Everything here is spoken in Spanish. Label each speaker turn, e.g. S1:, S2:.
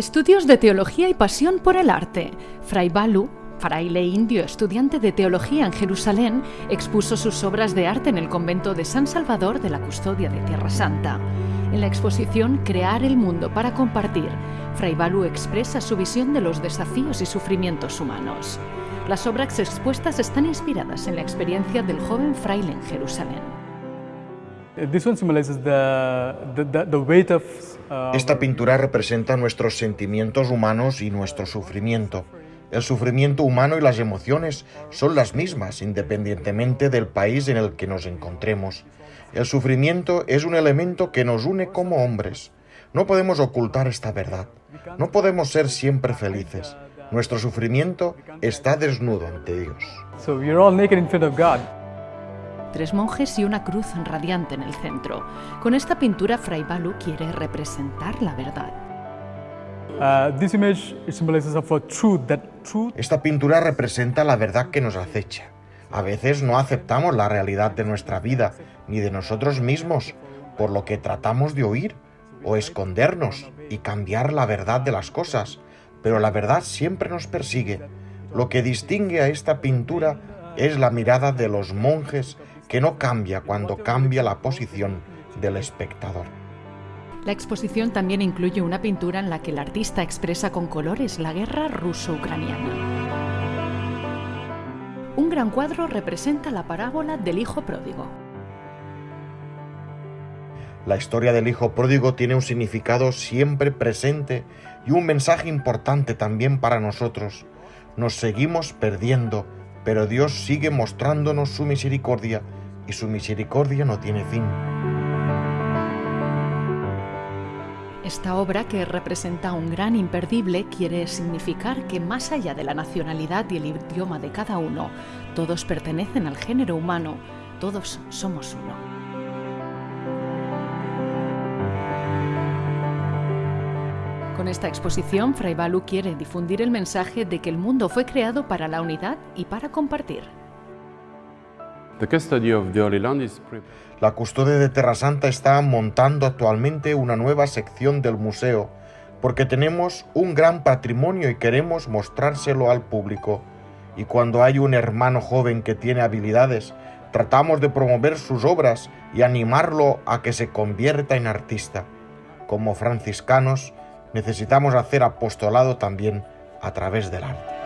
S1: Estudios de teología y pasión por el arte. Fray Balu, fraile indio estudiante de teología en Jerusalén, expuso sus obras de arte en el convento de San Salvador de la Custodia de Tierra Santa. En la exposición Crear el mundo para compartir, Fray Balu expresa su visión de los desafíos y sufrimientos humanos. Las obras expuestas están inspiradas en la experiencia del joven fraile en Jerusalén.
S2: Esta pintura representa nuestros sentimientos humanos y nuestro sufrimiento. El sufrimiento humano y las emociones son las mismas independientemente del país en el que nos encontremos. El sufrimiento es un elemento que nos une como hombres. No podemos ocultar esta verdad. No podemos ser siempre felices. Nuestro sufrimiento está desnudo ante Dios.
S1: Tres monjes y una cruz radiante en el centro. Con esta pintura Fray Balu quiere representar la verdad.
S2: Esta pintura representa la verdad que nos acecha. A veces no aceptamos la realidad de nuestra vida ni de nosotros mismos, por lo que tratamos de oír o escondernos y cambiar la verdad de las cosas, pero la verdad siempre nos persigue. Lo que distingue a esta pintura es la mirada de los monjes que no cambia cuando cambia la posición del espectador.
S1: La exposición también incluye una pintura en la que el artista expresa con colores la guerra ruso-ucraniana. Un gran cuadro representa la parábola del hijo pródigo.
S2: La historia del hijo pródigo tiene un significado siempre presente y un mensaje importante también para nosotros. Nos seguimos perdiendo, pero Dios sigue mostrándonos su misericordia y su misericordia no tiene fin.
S1: Esta obra, que representa un gran imperdible, quiere significar que más allá de la nacionalidad y el idioma de cada uno, todos pertenecen al género humano, todos somos uno. Con esta exposición, Fray Balu quiere difundir el mensaje de que el mundo fue creado para la unidad y para compartir.
S2: La custodia de Terra Santa está montando actualmente una nueva sección del museo porque tenemos un gran patrimonio y queremos mostrárselo al público. Y cuando hay un hermano joven que tiene habilidades, tratamos de promover sus obras y animarlo a que se convierta en artista. Como franciscanos, necesitamos hacer apostolado también a través del arte.